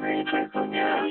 Matrix me.